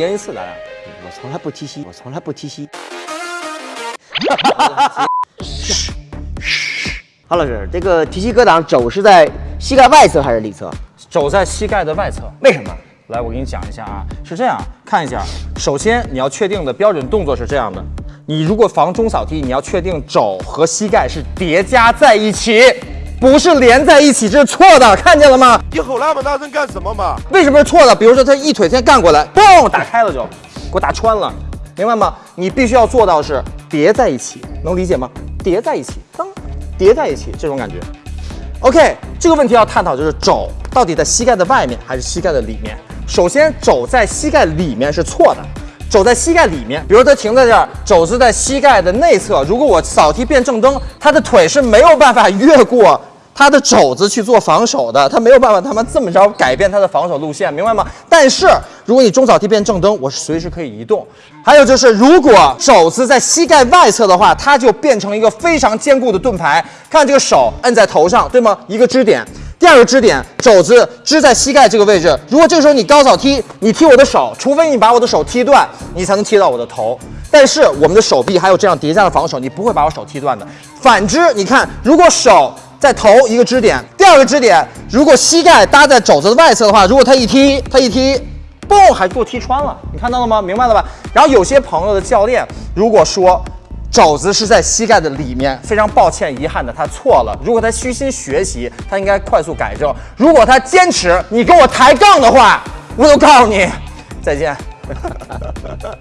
赢一次，咱俩。我从来不踢膝，我从来不踢膝。哈老师，这个提膝格挡肘是在膝盖外侧还是里侧？肘在膝盖的外侧。为什么？来，我给你讲一下啊，是这样，看一下。首先，你要确定的标准动作是这样的：你如果防中扫踢，你要确定肘和膝盖是叠加在一起，不是连在一起，这是错的，看见了吗？你吼那么大声干什么嘛？为什么是错的？比如说他一腿先干过来，嘣，打开了就，给我打穿了，明白吗？你必须要做到是叠在一起，能理解吗？叠在一起，当叠在一起这种感觉。OK，这个问题要探讨就是肘到底在膝盖的外面还是膝盖的里面。首先，肘在膝盖里面是错的，肘在膝盖里面。比如它停在这儿，肘子在膝盖的内侧。如果我扫踢变正蹬，他的腿是没有办法越过他的肘子去做防守的，他没有办法他妈这么着改变他的防守路线，明白吗？但是如果你中扫踢变正蹬，我是随时可以移动。还有就是，如果肘子在膝盖外侧的话，它就变成一个非常坚固的盾牌。看这个手摁在头上，对吗？一个支点。第二个支点，肘子支在膝盖这个位置。如果这个时候你高扫踢，你踢我的手，除非你把我的手踢断，你才能踢到我的头。但是我们的手臂还有这样叠加的防守，你不会把我手踢断的。反之，你看，如果手在头一个支点，第二个支点，如果膝盖搭在肘子的外侧的话，如果他一踢，他一踢，嘣，还给我踢穿了。你看到了吗？明白了吧？然后有些朋友的教练如果说。肘子是在膝盖的里面，非常抱歉，遗憾的他错了。如果他虚心学习，他应该快速改正。如果他坚持，你跟我抬杠的话，我就告诉你，再见。